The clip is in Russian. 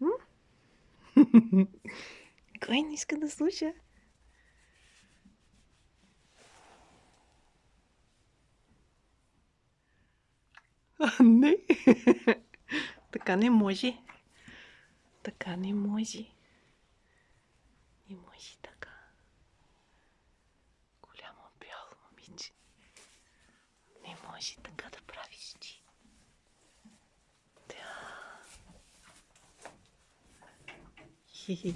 М? Кой не иска да слуша? А, не. Така не може. Така не може. Не може така. Момиче. Не може така да правиш ти. Да. Хи-хи.